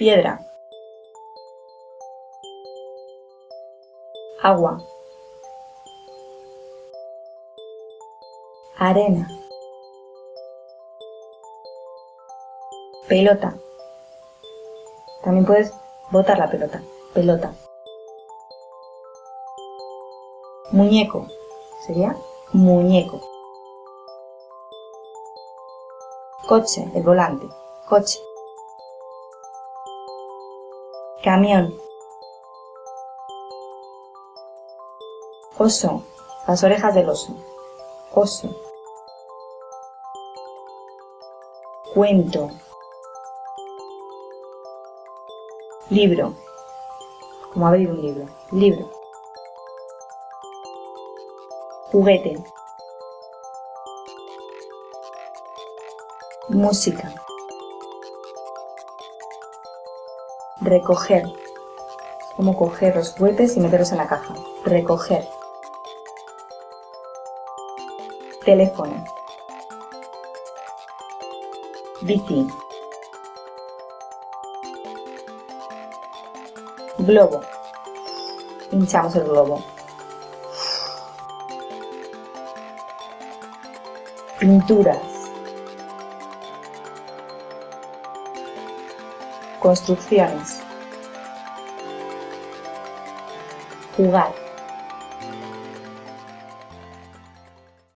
piedra, agua, arena, pelota. También puedes botar la pelota, pelota. Muñeco, sería muñeco. Coche, el volante, coche. Camión. Oso, las orejas del oso. Oso. Cuento. Libro. Como abrir un libro. Libro. Juguete. Música. Recoger. Como coger los juguetes y meterlos en la caja. Recoger. Teléfono. Bici. Globo. Hinchamos el globo. Pinturas. Construcciones. Jugar.